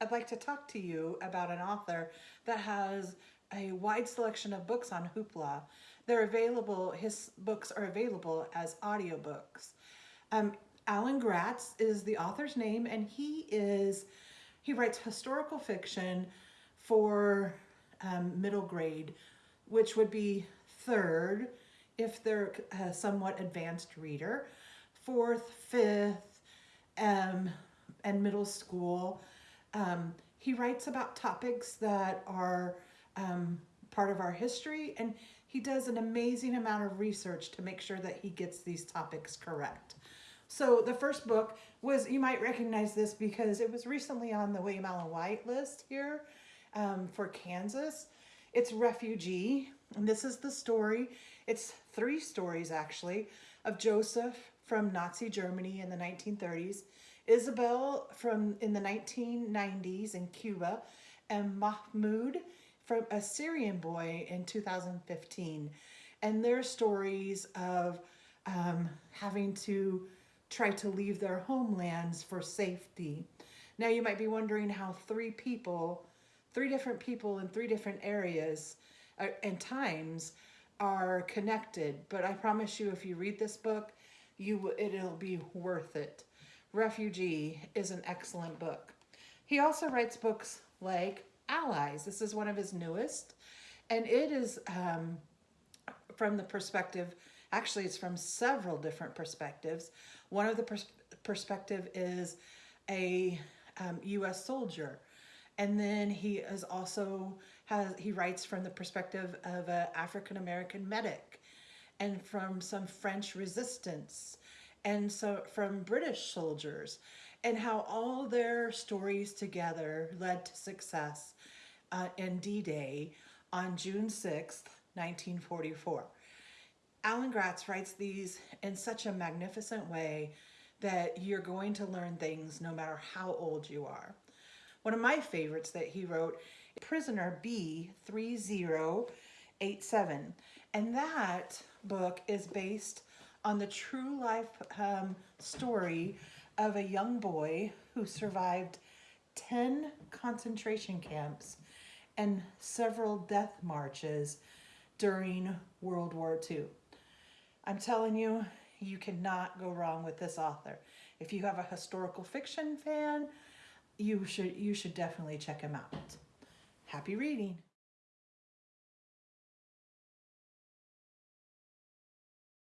I'd like to talk to you about an author that has a wide selection of books on Hoopla. They're available, his books are available as audiobooks. Um, Alan Gratz is the author's name and he is, he writes historical fiction for um, middle grade, which would be third if they're a somewhat advanced reader, fourth, fifth, um, and middle school. Um, he writes about topics that are um, part of our history and he does an amazing amount of research to make sure that he gets these topics correct. So the first book was, you might recognize this because it was recently on the William Allen White list here um, for Kansas. It's Refugee, and this is the story. It's three stories actually of Joseph from Nazi Germany in the 1930s, Isabel from in the 1990s in Cuba, and Mahmoud from a Syrian boy in 2015. And their stories of um, having to try to leave their homelands for safety. Now you might be wondering how three people, three different people in three different areas uh, and times are connected. But I promise you, if you read this book, you it'll be worth it. Refugee is an excellent book. He also writes books like Allies. This is one of his newest, and it is um, from the perspective, actually it's from several different perspectives. One of the pers perspective is a um, U.S. soldier, and then he is also has he writes from the perspective of an African American medic, and from some French resistance, and so from British soldiers and how all their stories together led to success uh, in D-Day on June 6th, 1944. Alan Gratz writes these in such a magnificent way that you're going to learn things no matter how old you are. One of my favorites that he wrote, Prisoner B3087, and that book is based on the true life um, story of a young boy who survived 10 concentration camps and several death marches during World War II. I'm telling you, you cannot go wrong with this author. If you have a historical fiction fan, you should, you should definitely check him out. Happy reading.